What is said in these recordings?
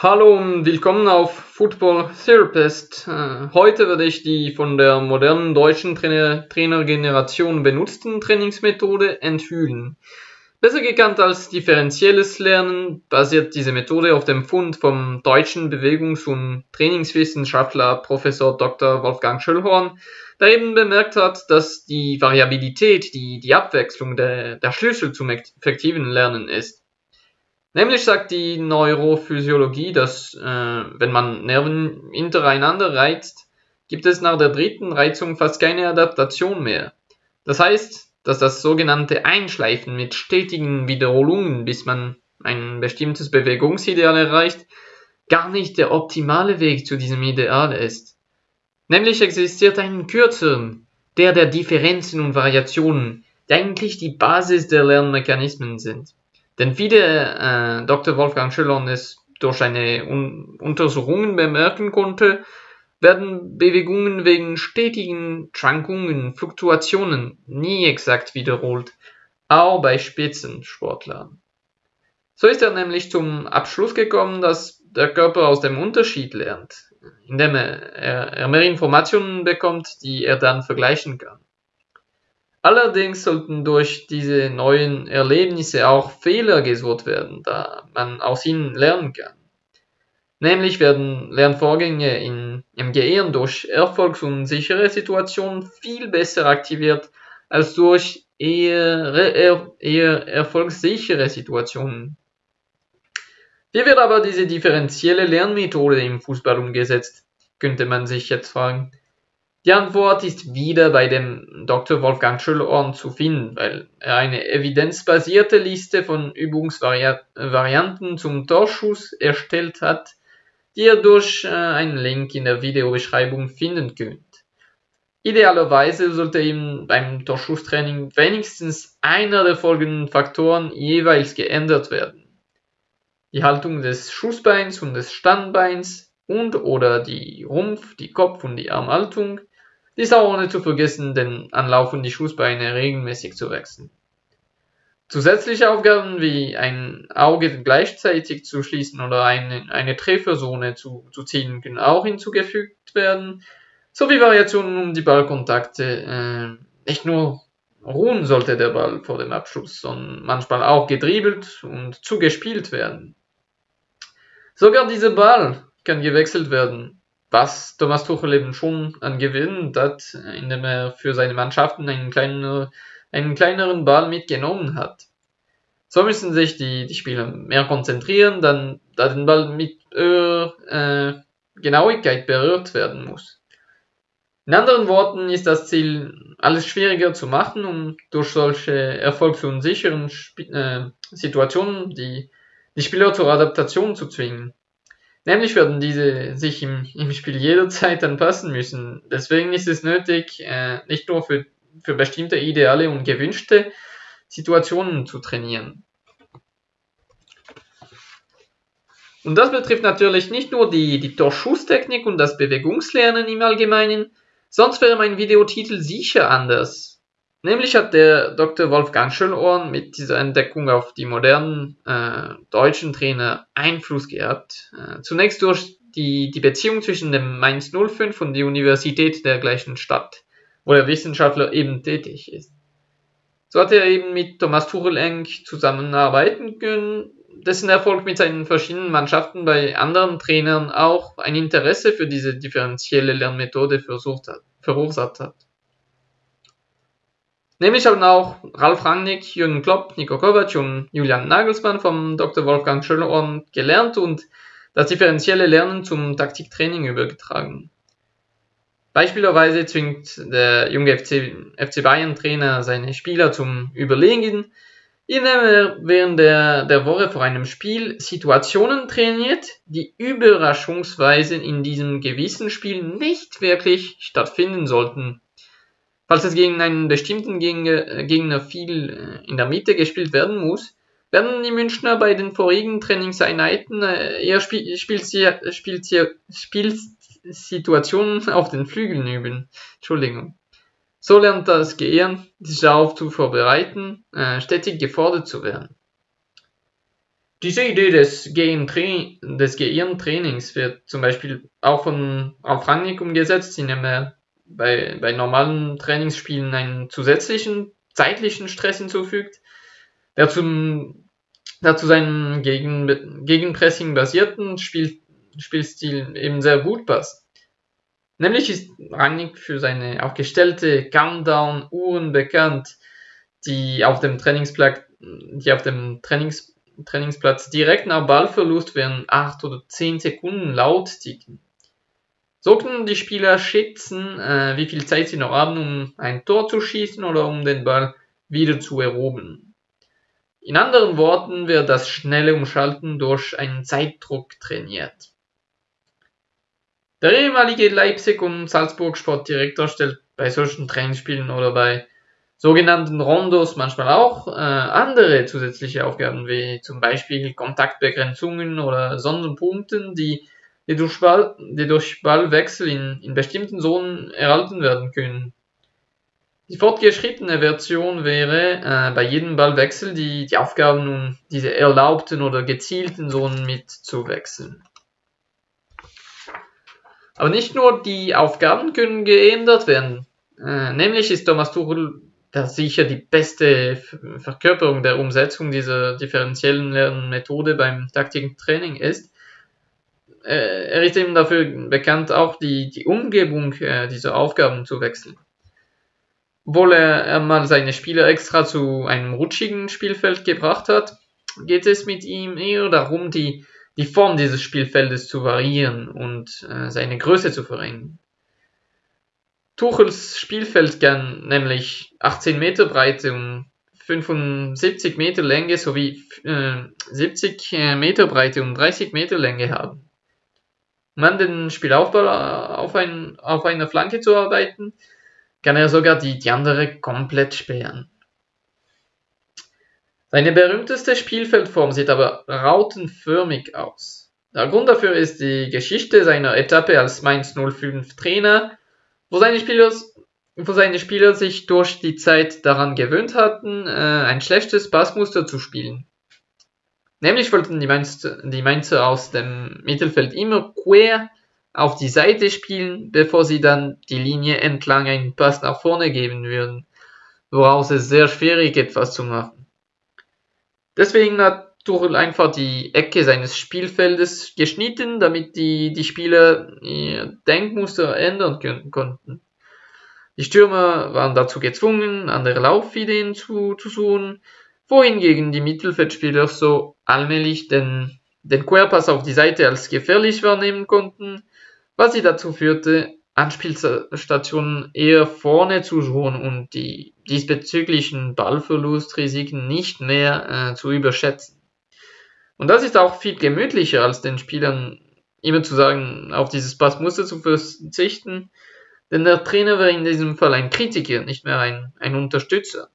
Hallo und willkommen auf Football Therapist. Äh, heute werde ich die von der modernen deutschen Trainer Trainergeneration benutzten Trainingsmethode enthüllen. Besser gekannt als differenzielles Lernen basiert diese Methode auf dem Fund vom deutschen Bewegungs- und Trainingswissenschaftler Professor Dr. Wolfgang Schöllhorn, der eben bemerkt hat, dass die Variabilität, die, die Abwechslung der, der Schlüssel zum effektiven Lernen ist. Nämlich sagt die Neurophysiologie, dass äh, wenn man Nerven hintereinander reizt, gibt es nach der dritten Reizung fast keine Adaptation mehr. Das heißt, dass das sogenannte Einschleifen mit stetigen Wiederholungen, bis man ein bestimmtes Bewegungsideal erreicht, gar nicht der optimale Weg zu diesem Ideal ist. Nämlich existiert ein kürzeren, der der Differenzen und Variationen, der eigentlich die Basis der Lernmechanismen sind. Denn wie der äh, Dr. Wolfgang Schillern es durch eine Un Untersuchungen bemerken konnte, werden Bewegungen wegen stetigen Schwankungen, Fluktuationen nie exakt wiederholt, auch bei Spitzensportlern. So ist er nämlich zum Abschluss gekommen, dass der Körper aus dem Unterschied lernt, indem er, er mehr Informationen bekommt, die er dann vergleichen kann. Allerdings sollten durch diese neuen Erlebnisse auch Fehler gesucht werden, da man aus ihnen lernen kann. Nämlich werden Lernvorgänge in, im Gehirn durch erfolgsunsichere Situationen viel besser aktiviert als durch eher, eher, eher erfolgssichere Situationen. Wie wird aber diese differenzielle Lernmethode im Fußball umgesetzt, könnte man sich jetzt fragen. Die Antwort ist wieder bei dem Dr. Wolfgang Schöllhorn zu finden, weil er eine evidenzbasierte Liste von Übungsvarianten zum Torschuss erstellt hat, die ihr durch äh, einen Link in der Videobeschreibung finden könnt. Idealerweise sollte ihm beim Torschusstraining wenigstens einer der folgenden Faktoren jeweils geändert werden. Die Haltung des Schussbeins und des Standbeins und oder die Rumpf-, die Kopf- und die Armhaltung, dies auch ohne zu vergessen, den Anlauf und die Schussbeine regelmäßig zu wechseln. Zusätzliche Aufgaben wie ein Auge gleichzeitig zu schließen oder eine, eine Trefferzone zu, zu ziehen können auch hinzugefügt werden, sowie Variationen um die Ballkontakte. Äh, nicht nur ruhen sollte der Ball vor dem Abschluss, sondern manchmal auch gedribbelt und zugespielt werden. Sogar dieser Ball kann gewechselt werden was Thomas Tuchel eben schon an Gewinn hat, indem er für seine Mannschaften einen, kleinen, einen kleineren Ball mitgenommen hat. So müssen sich die, die Spieler mehr konzentrieren, dann, da den Ball mit äh, Genauigkeit berührt werden muss. In anderen Worten ist das Ziel, alles schwieriger zu machen, um durch solche erfolgsunsicheren Sp äh, Situationen die, die Spieler zur Adaptation zu zwingen. Nämlich werden diese sich im, im Spiel jederzeit anpassen müssen. Deswegen ist es nötig, äh, nicht nur für, für bestimmte ideale und gewünschte Situationen zu trainieren. Und das betrifft natürlich nicht nur die, die Torschusstechnik und das Bewegungslernen im Allgemeinen, sonst wäre mein Videotitel sicher anders. Nämlich hat der Dr. Wolfgang Schönohren mit dieser Entdeckung auf die modernen äh, deutschen Trainer Einfluss gehabt. Äh, zunächst durch die, die Beziehung zwischen dem Mainz 05 und die Universität der gleichen Stadt, wo der Wissenschaftler eben tätig ist. So hat er eben mit Thomas Tuchel eng zusammenarbeiten können, dessen Erfolg mit seinen verschiedenen Mannschaften bei anderen Trainern auch ein Interesse für diese differenzielle Lernmethode verursacht hat. Nämlich haben auch Ralf Rangnick, Jürgen Klopp, Nico Kovac und Julian Nagelsmann vom Dr. Wolfgang Schöllhorn gelernt und das differenzielle Lernen zum Taktiktraining übergetragen. Beispielsweise zwingt der junge FC, FC Bayern Trainer seine Spieler zum Überlegen, indem er während der, der Woche vor einem Spiel Situationen trainiert, die überraschungsweise in diesem gewissen Spiel nicht wirklich stattfinden sollten. Falls es gegen einen bestimmten Gegner viel äh, in der Mitte gespielt werden muss, werden die Münchner bei den vorigen Trainingseinheiten äh, eher Spielsituationen auf den Flügeln üben. Entschuldigung. So lernt das Gehirn, sich darauf zu vorbereiten, äh, stetig gefordert zu werden. Diese Idee des, Gehirntrainings wird zum Beispiel auch von Ralf umgesetzt, indem er bei, bei normalen Trainingsspielen einen zusätzlichen zeitlichen Stress hinzufügt, der zum, der zu seinem Gegen, Gegenpressing basierten Spiel, Spielstil eben sehr gut passt. Nämlich ist Rangnick für seine aufgestellte Countdown-Uhren bekannt, die auf dem Trainingsplatz, die auf dem Trainings, Trainingsplatz direkt nach Ballverlust während 8 oder 10 Sekunden laut ticken. So können die Spieler schätzen, äh, wie viel Zeit sie noch haben, um ein Tor zu schießen oder um den Ball wieder zu erobern. In anderen Worten wird das schnelle Umschalten durch einen Zeitdruck trainiert. Der ehemalige Leipzig- und Salzburg-Sportdirektor stellt bei solchen Trainingsspielen oder bei sogenannten Rondos manchmal auch äh, andere zusätzliche Aufgaben, wie zum Beispiel Kontaktbegrenzungen oder Sonderpunkten, die, die, durch, Ballwechsel in, in bestimmten Zonen erhalten werden können. Die fortgeschrittene Version wäre, äh, bei jedem Ballwechsel die, die Aufgaben um diese erlaubten oder gezielten Zonen mitzuwechseln. Aber nicht nur die Aufgaben können geändert werden. Äh, nämlich ist Thomas Tuchel der sicher die beste Verkörperung der Umsetzung dieser differenziellen Lernmethode beim Taktiktraining ist. Äh, er ist eben dafür bekannt, auch die, die Umgebung äh, dieser Aufgaben zu wechseln. Obwohl er, mal seine Spieler extra zu einem rutschigen Spielfeld gebracht hat, geht es mit ihm eher darum, die die Form dieses Spielfeldes zu variieren und äh, seine Größe zu verringern. Tuchels Spielfeld kann nämlich 18 Meter Breite und 75 Meter Länge sowie äh, 70 äh, Meter Breite und 30 Meter Länge haben. Um an den Spielaufbau äh, auf, ein, auf einer Flanke zu arbeiten, kann er sogar die, die andere komplett sperren. Seine berühmteste Spielfeldform sieht aber rautenförmig aus. Der Grund dafür ist die Geschichte seiner Etappe als Mainz 05 Trainer, wo seine Spieler, wo seine Spieler sich durch die Zeit daran gewöhnt hatten, äh, ein schlechtes Passmuster zu spielen. Nämlich wollten die Mainzer, die Mainzer aus dem Mittelfeld immer quer auf die Seite spielen, bevor sie dann die Linie entlang einen Pass nach vorne geben würden, woraus es sehr schwierig etwas zu machen. Deswegen hat Tuchel einfach die Ecke seines Spielfeldes geschnitten, damit die, die Spieler ihr Denkmuster ändern können, konnten. Die Stürmer waren dazu gezwungen, andere Laufideen zu, zu suchen, wohingegen die Mittelfeldspieler so allmählich den, den Querpass auf die Seite als gefährlich wahrnehmen konnten, was sie dazu führte, Anspielstationen eher vorne zu suchen und die diesbezüglichen Ballverlustrisiken nicht mehr äh, zu überschätzen. Und das ist auch viel gemütlicher, als den Spielern immer zu sagen, auf dieses Passmuster zu verzichten, denn der Trainer wäre in diesem Fall ein Kritiker, nicht mehr ein, ein Unterstützer.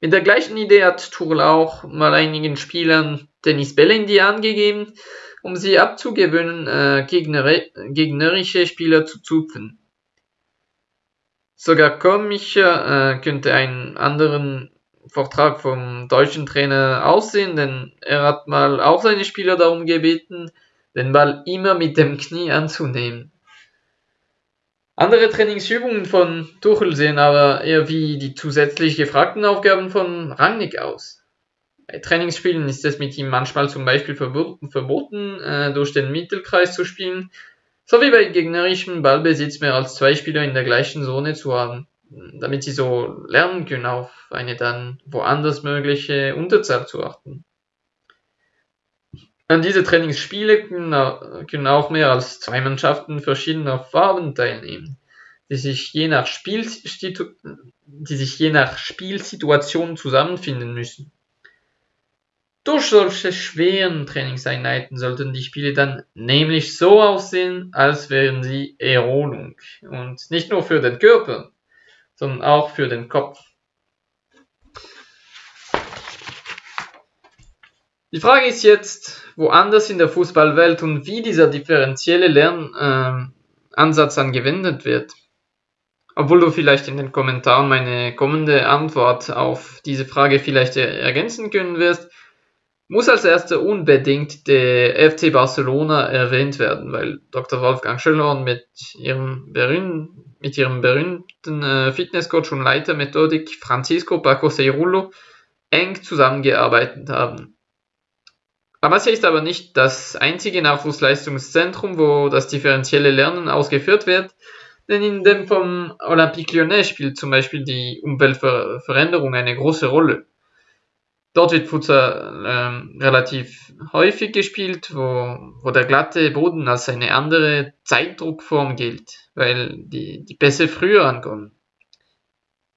Mit der gleichen Idee hat Tuchel auch mal einigen Spielern Tennisbälle in die Hand gegeben, um sie abzugewöhnen, äh, gegnerische Spieler zu zupfen. Sogar komischer äh, könnte ein anderen Vortrag vom deutschen Trainer aussehen, denn er hat mal auch seine Spieler darum gebeten, den Ball immer mit dem Knie anzunehmen. Andere Trainingsübungen von Tuchel sehen aber eher wie die zusätzlich gefragten Aufgaben von Rangnick aus. Bei Trainingsspielen ist es mit ihm manchmal zum Beispiel verboten, äh, durch den Mittelkreis zu spielen, sowie bei gegnerischem Ballbesitz mehr als zwei Spieler in der gleichen Zone zu haben, damit sie so lernen können, auf eine dann woanders mögliche Unterzahl zu achten. An diese Trainingsspiele können auch mehr als zwei Mannschaften verschiedener Farben teilnehmen, die sich je nach, die sich je nach Spielsituation zusammenfinden müssen. Durch solche schweren Trainingseinheiten sollten die Spiele dann nämlich so aussehen, als wären sie Erholung. Und nicht nur für den Körper, sondern auch für den Kopf. Die Frage ist jetzt, woanders in der Fußballwelt und wie dieser differenzielle Lernansatz äh, angewendet wird. Obwohl du vielleicht in den Kommentaren meine kommende Antwort auf diese Frage vielleicht ergänzen können wirst, muss als erster unbedingt der FC Barcelona erwähnt werden, weil Dr. Wolfgang Schöllhorn mit ihrem, berühmten, mit ihrem berühmten äh, Fitnesscoach und Leiter Methodik Francisco Paco Ceirullo eng zusammengearbeitet haben. Amasia ist aber nicht das einzige Nachwuchsleistungszentrum, wo das differenzielle Lernen ausgeführt wird, denn in dem vom Olympique Lyonnais spielt zum Beispiel die Umweltveränderung eine große Rolle. Dort wird Futsal ähm, relativ häufig gespielt, wo, wo der glatte Boden als eine andere Zeitdruckform gilt, weil die, die Pässe früher ankommen.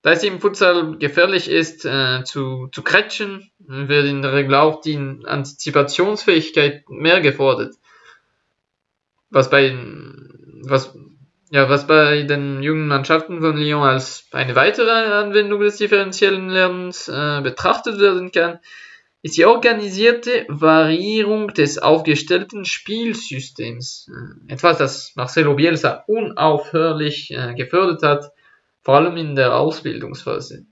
Da es im Futsal gefährlich ist, äh, zu, zu kretschen, wird in der Regel auch die Antizipationsfähigkeit mehr gefordert. Was bei, was ja, was bei den jungen Mannschaften von Lyon als eine weitere Anwendung des differenziellen Lernens äh, betrachtet werden kann, ist die organisierte Variierung des aufgestellten Spielsystems. Äh, etwas, das Marcelo Bielsa unaufhörlich äh, gefördert hat, vor allem in der Ausbildungsphase.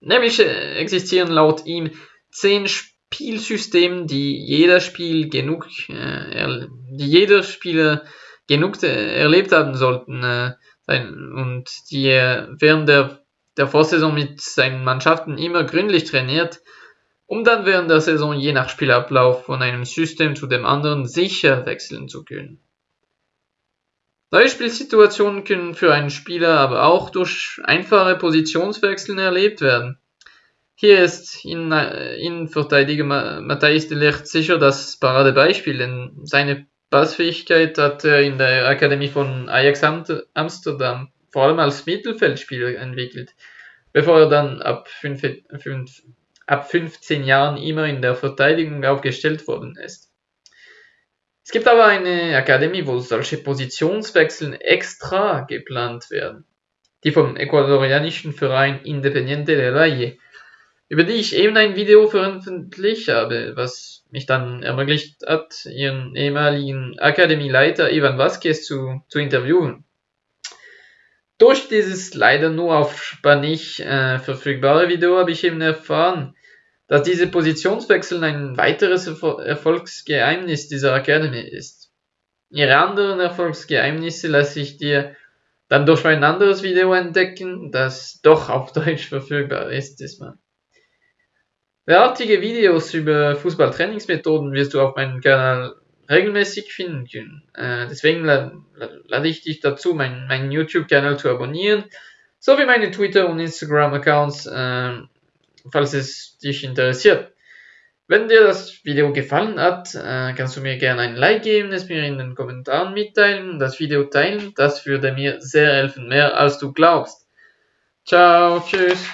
Nämlich äh, existieren laut ihm zehn Spielsysteme, die jeder Spiel genug, äh, die jeder Spieler genug erlebt haben sollten äh, und die er während der, der Vorsaison mit seinen Mannschaften immer gründlich trainiert, um dann während der Saison je nach Spielablauf von einem System zu dem anderen sicher wechseln zu können. Neue Spielsituationen können für einen Spieler aber auch durch einfache Positionswechseln erlebt werden. Hier ist Innenverteidiger Matthijs de Ligt sicher das Paradebeispiel, denn seine Passfähigkeit hat er in der Akademie von Ajax Amsterdam vor allem als Mittelfeldspieler entwickelt, bevor er dann ab, 5, 5, ab 15 Jahren immer in der Verteidigung aufgestellt worden ist. Es gibt aber eine Akademie, wo solche Positionswechseln extra geplant werden, die vom ecuadorianischen Verein Independiente de Valle über die ich eben ein Video veröffentlicht habe, was mich dann ermöglicht hat, ihren ehemaligen Akademieleiter Ivan Vasquez zu, zu interviewen. Durch dieses leider nur auf Spanisch äh, verfügbare Video habe ich eben erfahren, dass diese Positionswechsel ein weiteres Erfolgsgeheimnis dieser Academy ist. Ihre anderen Erfolgsgeheimnisse lasse ich dir dann durch ein anderes Video entdecken, das doch auf Deutsch verfügbar ist diesmal. Derartige Videos über Fußballtrainingsmethoden wirst du auf meinem Kanal regelmäßig finden können. Äh, deswegen lade ich dich dazu, meinen, meinen YouTube-Kanal zu abonnieren, sowie meine Twitter- und Instagram-Accounts, äh, falls es dich interessiert. Wenn dir das Video gefallen hat, äh, kannst du mir gerne ein Like geben, es mir in den Kommentaren mitteilen das Video teilen. Das würde mir sehr helfen, mehr als du glaubst. Ciao, tschüss.